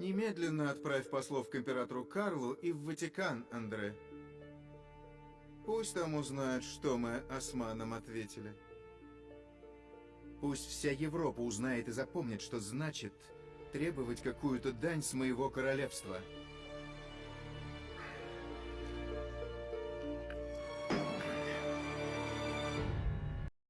Немедленно отправь послов к императору Карлу и в Ватикан, Андре. Пусть там узнают, что мы османам ответили. Пусть вся Европа узнает и запомнит, что значит требовать какую-то дань с моего королевства.